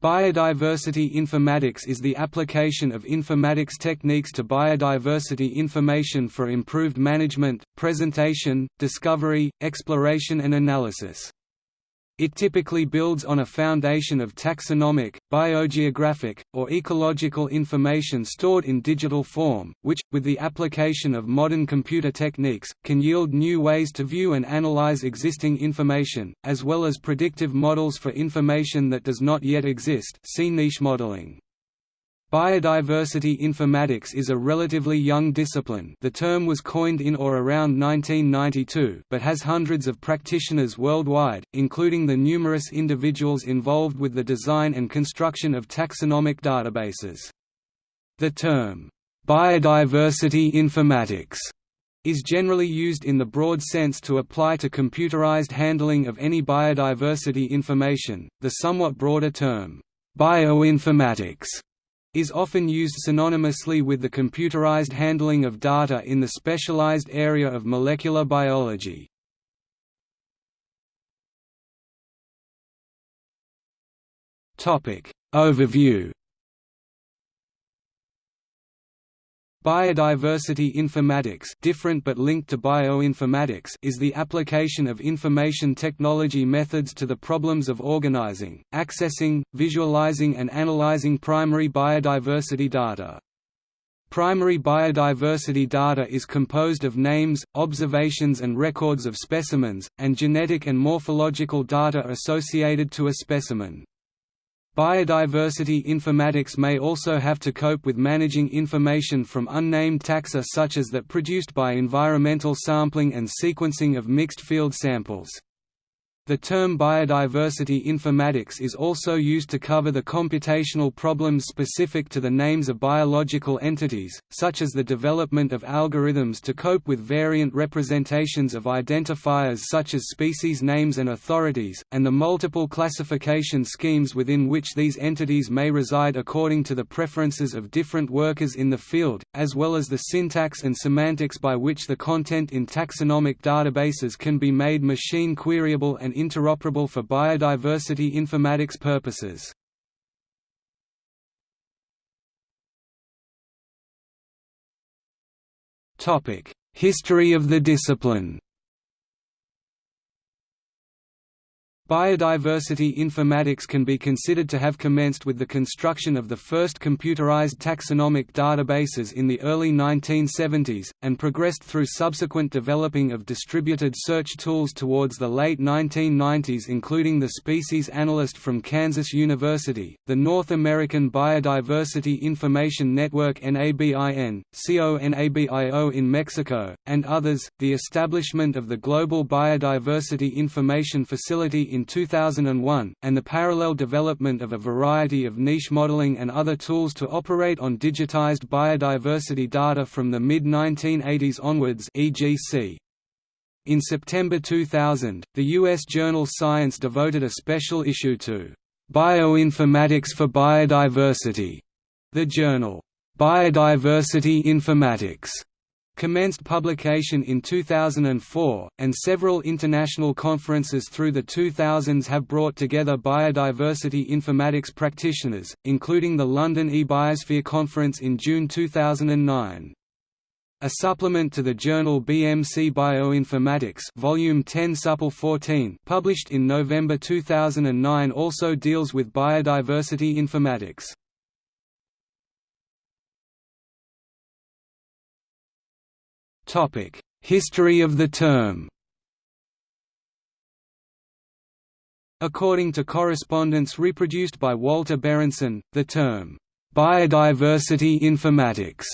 Biodiversity informatics is the application of informatics techniques to biodiversity information for improved management, presentation, discovery, exploration and analysis. It typically builds on a foundation of taxonomic, biogeographic, or ecological information stored in digital form, which, with the application of modern computer techniques, can yield new ways to view and analyze existing information, as well as predictive models for information that does not yet exist see niche modeling. Biodiversity informatics is a relatively young discipline the term was coined in or around 1992 but has hundreds of practitioners worldwide, including the numerous individuals involved with the design and construction of taxonomic databases. The term, "'biodiversity informatics' is generally used in the broad sense to apply to computerized handling of any biodiversity information, the somewhat broader term, "'bioinformatics' is often used synonymously with the computerized handling of data in the specialized area of molecular biology. Overview Biodiversity informatics different but linked to bioinformatics is the application of information technology methods to the problems of organizing, accessing, visualizing and analyzing primary biodiversity data. Primary biodiversity data is composed of names, observations and records of specimens, and genetic and morphological data associated to a specimen. Biodiversity informatics may also have to cope with managing information from unnamed taxa such as that produced by environmental sampling and sequencing of mixed field samples. The term biodiversity informatics is also used to cover the computational problems specific to the names of biological entities, such as the development of algorithms to cope with variant representations of identifiers such as species names and authorities, and the multiple classification schemes within which these entities may reside according to the preferences of different workers in the field, as well as the syntax and semantics by which the content in taxonomic databases can be made machine queryable and interoperable for biodiversity informatics purposes. History of the discipline Biodiversity informatics can be considered to have commenced with the construction of the first computerized taxonomic databases in the early 1970s, and progressed through subsequent developing of distributed search tools towards the late 1990s including the Species Analyst from Kansas University, the North American Biodiversity Information Network NABIN, CONABIO in Mexico, and others, the establishment of the Global Biodiversity Information Facility in in 2001, and the parallel development of a variety of niche modeling and other tools to operate on digitized biodiversity data from the mid-1980s onwards EGC. In September 2000, the U.S. journal Science devoted a special issue to Bioinformatics for Biodiversity. The journal, Biodiversity Informatics, commenced publication in 2004, and several international conferences through the 2000s have brought together biodiversity informatics practitioners, including the London eBiosphere Conference in June 2009. A supplement to the journal BMC Bioinformatics Volume 10 Supple 14 published in November 2009 also deals with biodiversity informatics. History of the term. According to correspondence reproduced by Walter Berendsohn, the term, "'biodiversity informatics'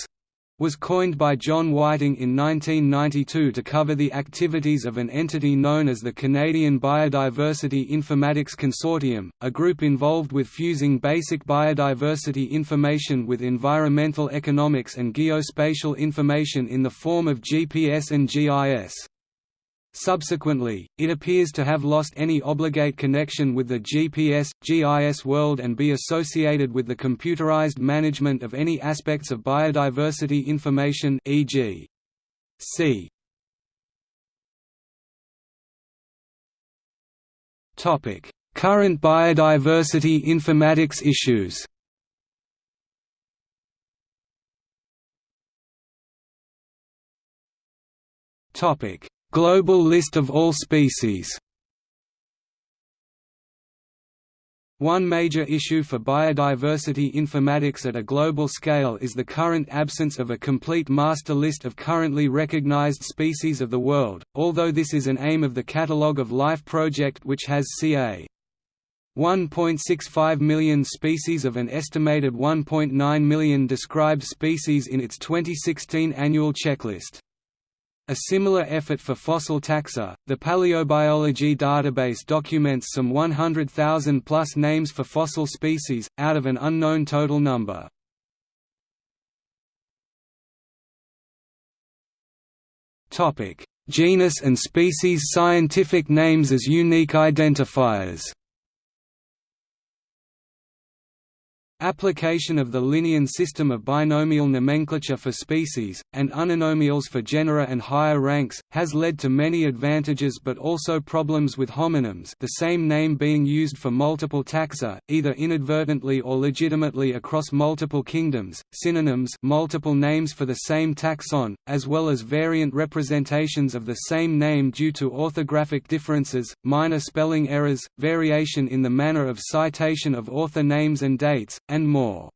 was coined by John Whiting in 1992 to cover the activities of an entity known as the Canadian Biodiversity Informatics Consortium, a group involved with fusing basic biodiversity information with environmental economics and geospatial information in the form of GPS and GIS. Subsequently, it appears to have lost any obligate connection with the GPS, GIS world and be associated with the computerized management of any aspects of biodiversity information e.g. C. Current biodiversity informatics issues Global list of all species One major issue for biodiversity informatics at a global scale is the current absence of a complete master list of currently recognized species of the world, although this is an aim of the Catalogue of Life project which has ca. 1.65 million species of an estimated 1.9 million described species in its 2016 annual checklist. A similar effort for fossil taxa, the Paleobiology database documents some 100,000 plus names for fossil species, out of an unknown total number. Genus and species scientific names as unique identifiers Application of the Linnean system of binomial nomenclature for species, and uninomials for genera and higher ranks, has led to many advantages but also problems with homonyms the same name being used for multiple taxa, either inadvertently or legitimately across multiple kingdoms, synonyms multiple names for the same taxon, as well as variant representations of the same name due to orthographic differences, minor spelling errors, variation in the manner of citation of author names and dates, and more.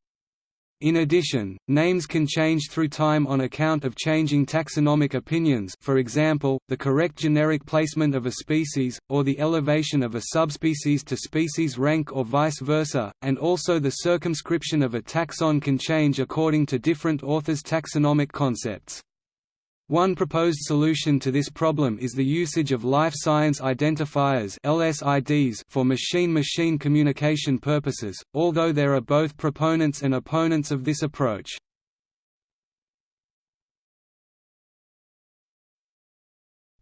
In addition, names can change through time on account of changing taxonomic opinions for example, the correct generic placement of a species, or the elevation of a subspecies to species rank or vice versa, and also the circumscription of a taxon can change according to different authors' taxonomic concepts. One proposed solution to this problem is the usage of life science identifiers (LSIDs) for machine-machine communication purposes, although there are both proponents and opponents of this approach.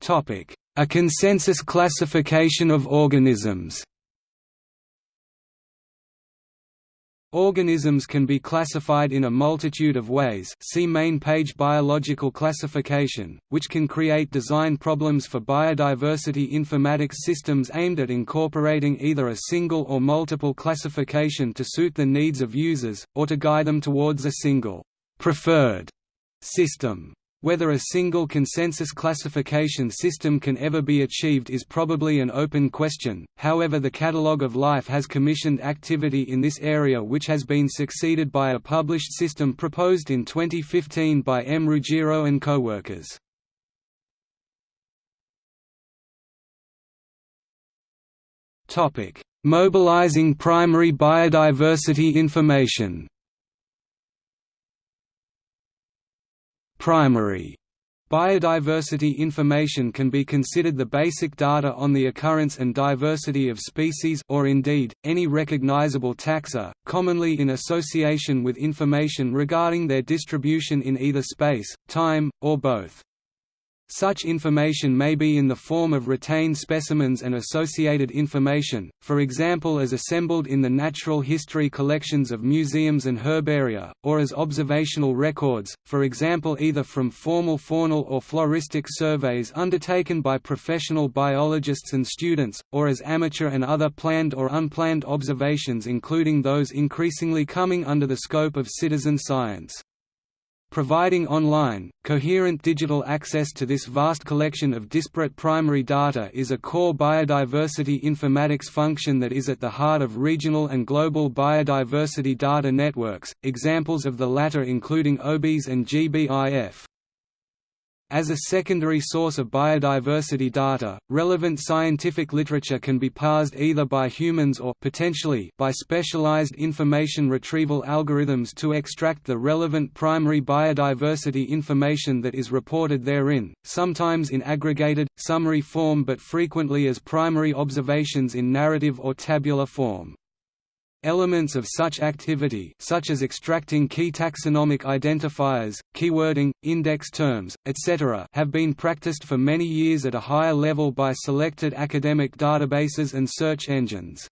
Topic: A consensus classification of organisms. Organisms can be classified in a multitude of ways see main page Biological classification, which can create design problems for biodiversity informatics systems aimed at incorporating either a single or multiple classification to suit the needs of users, or to guide them towards a single preferred system. Whether a single consensus classification system can ever be achieved is probably an open question, however the Catalogue of Life has commissioned activity in this area which has been succeeded by a published system proposed in 2015 by M. Ruggiero and co-workers. Mobilizing primary biodiversity information Primary Biodiversity information can be considered the basic data on the occurrence and diversity of species or indeed, any recognizable taxa, commonly in association with information regarding their distribution in either space, time, or both. Such information may be in the form of retained specimens and associated information, for example as assembled in the natural history collections of museums and herbaria, or as observational records, for example either from formal faunal or floristic surveys undertaken by professional biologists and students, or as amateur and other planned or unplanned observations including those increasingly coming under the scope of citizen science. Providing online, coherent digital access to this vast collection of disparate primary data is a core biodiversity informatics function that is at the heart of regional and global biodiversity data networks, examples of the latter including OBIS and GBIF. As a secondary source of biodiversity data, relevant scientific literature can be parsed either by humans or potentially by specialized information retrieval algorithms to extract the relevant primary biodiversity information that is reported therein, sometimes in aggregated, summary form but frequently as primary observations in narrative or tabular form. Elements of such activity such as extracting key taxonomic identifiers, keywording, index terms, etc. have been practiced for many years at a higher level by selected academic databases and search engines.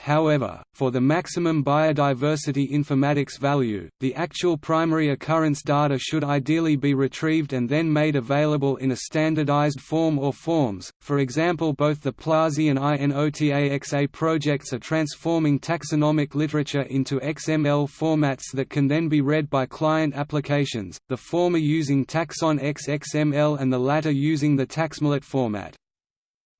However, for the maximum biodiversity informatics value, the actual primary occurrence data should ideally be retrieved and then made available in a standardized form or forms. For example, both the Plazi and INOTAXA projects are transforming taxonomic literature into XML formats that can then be read by client applications, the former using TaxonX XML and the latter using the taXMLit format.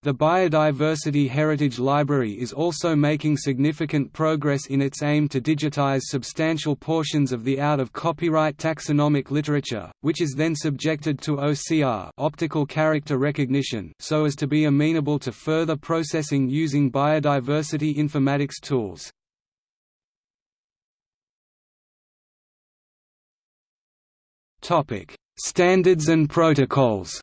The Biodiversity Heritage Library is also making significant progress in its aim to digitize substantial portions of the out-of-copyright taxonomic literature, which is then subjected to OCR optical character recognition so as to be amenable to further processing using biodiversity informatics tools. Standards and protocols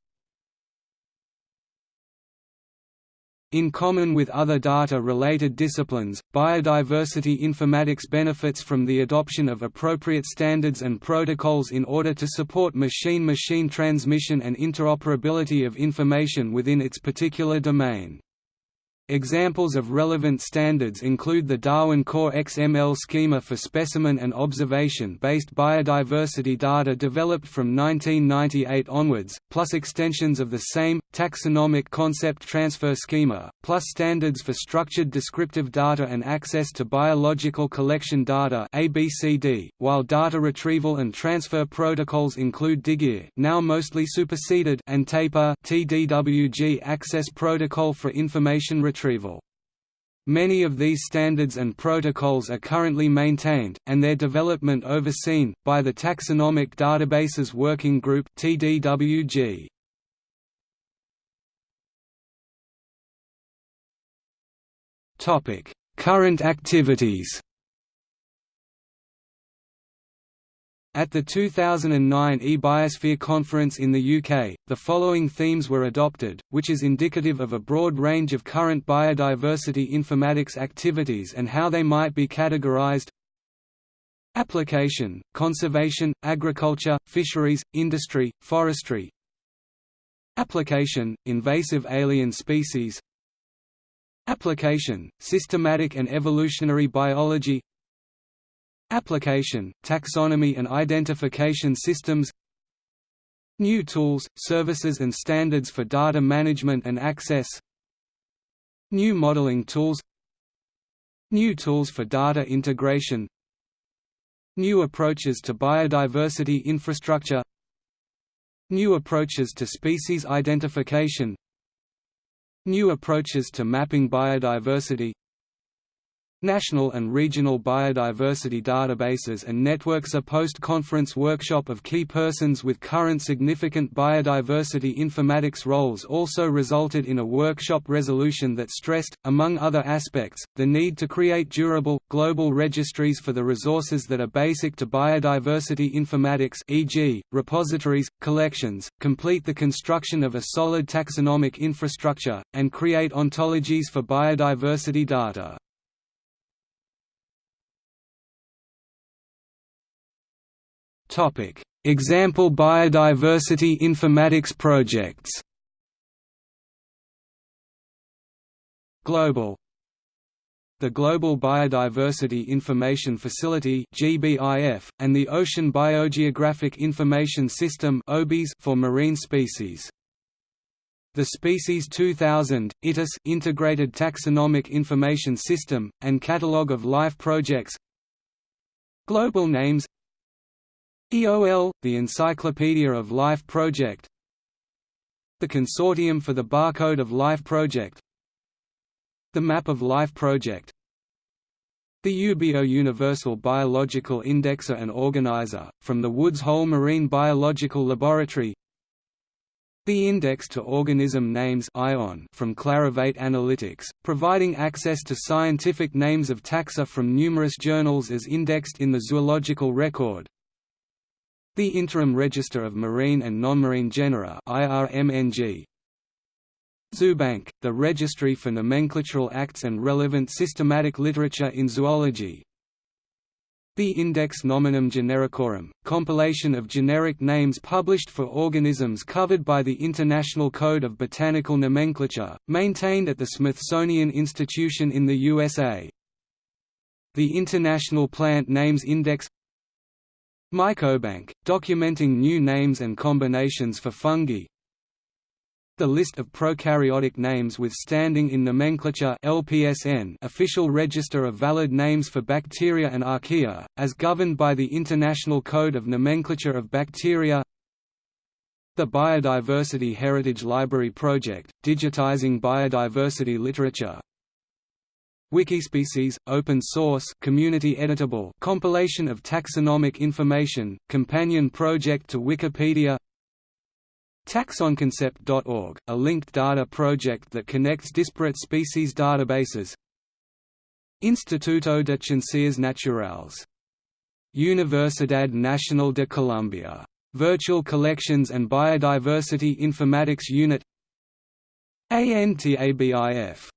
In common with other data-related disciplines, biodiversity informatics benefits from the adoption of appropriate standards and protocols in order to support machine-machine transmission and interoperability of information within its particular domain. Examples of relevant standards include the Darwin Core XML schema for specimen and observation-based biodiversity data developed from 1998 onwards, plus extensions of the same, taxonomic concept transfer schema, plus standards for structured descriptive data and access to biological collection data ABCD, while data retrieval and transfer protocols include DIGIR now mostly superseded and TAPIR TDWG Access Protocol for Information Retrieval retrieval. Many of these standards and protocols are currently maintained, and their development overseen, by the Taxonomic Databases Working Group TDWG. Current activities At the 2009 eBiosphere conference in the UK, the following themes were adopted, which is indicative of a broad range of current biodiversity informatics activities and how they might be categorized. Application, conservation, agriculture, fisheries, industry, forestry. Application, invasive alien species. Application, systematic and evolutionary biology Application, taxonomy and identification systems. New tools, services and standards for data management and access. New modeling tools. New tools for data integration. New approaches to biodiversity infrastructure. New approaches to species identification. New approaches to mapping biodiversity National and regional biodiversity databases and networks A post-conference workshop of key persons with current significant biodiversity informatics roles also resulted in a workshop resolution that stressed, among other aspects, the need to create durable, global registries for the resources that are basic to biodiversity informatics e.g., repositories, collections, complete the construction of a solid taxonomic infrastructure, and create ontologies for biodiversity data. Topic: Example biodiversity informatics projects. Global the Global Biodiversity Information Facility (GBIF) and the Ocean Biogeographic Information System (OBIS) for marine species. The Species 2000 ITIS Integrated Taxonomic Information System and Catalogue of Life Projects. Global names EOL, the Encyclopedia of Life Project. The Consortium for the Barcode of Life Project. The Map of Life Project. The uBio Universal Biological Indexer and Organizer, from the Woods Hole Marine Biological Laboratory. The Index to Organism Names from Clarivate Analytics, providing access to scientific names of taxa from numerous journals as indexed in the Zoological Record the Interim Register of Marine and Non-Marine Genera IRMNG. Zoobank, the registry for nomenclatural acts and relevant systematic literature in zoology. The Index Nominum Genericorum, compilation of generic names published for organisms covered by the International Code of Botanical Nomenclature, maintained at the Smithsonian Institution in the USA. The International Plant Names Index Mycobank, documenting new names and combinations for fungi. The list of prokaryotic names with standing in nomenclature LPSN official register of valid names for bacteria and archaea, as governed by the International Code of Nomenclature of Bacteria. The Biodiversity Heritage Library Project, digitizing biodiversity literature Wikispecies, open source community editable compilation of taxonomic information, companion project to Wikipedia Taxonconcept.org, a linked data project that connects disparate species databases Instituto de Ciencias Naturales. Universidad Nacional de Colombia. Virtual Collections and Biodiversity Informatics Unit ANTABIF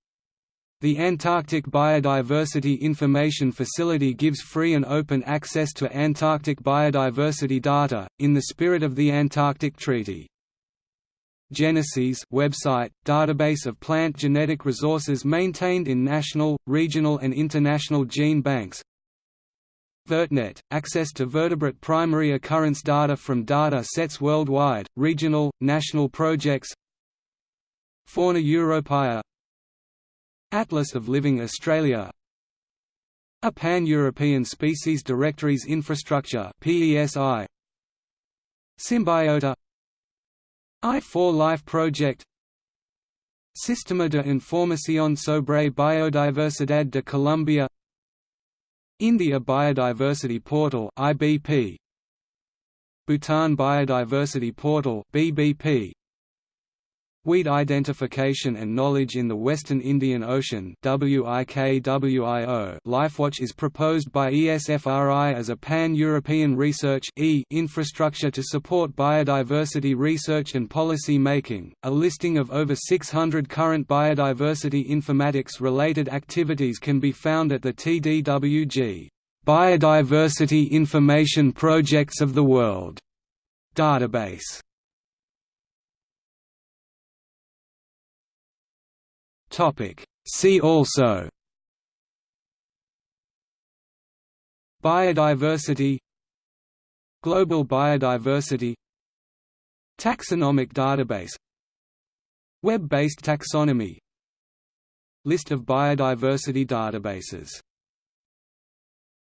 the Antarctic Biodiversity Information Facility gives free and open access to Antarctic biodiversity data, in the spirit of the Antarctic Treaty. Genesys website, database of plant genetic resources maintained in national, regional and international gene banks VertNet – access to vertebrate primary occurrence data from data sets worldwide, regional, national projects Fauna Europaea Atlas of Living Australia. A Pan-European Species Directories Infrastructure PESI Symbiota. I4 Life Project. Sistema de Información sobre Biodiversidad de Colombia. India Biodiversity Portal IBP Bhutan Biodiversity Portal BBP Weed Identification and Knowledge in the Western Indian Ocean LifeWatch is proposed by ESFRI as a pan-European research infrastructure to support biodiversity research and policy making. A listing of over 600 current biodiversity informatics-related activities can be found at the TDWG Biodiversity Information Projects of the World database. Topic. See also. Biodiversity. Global biodiversity. Taxonomic database. Web-based taxonomy. List of biodiversity databases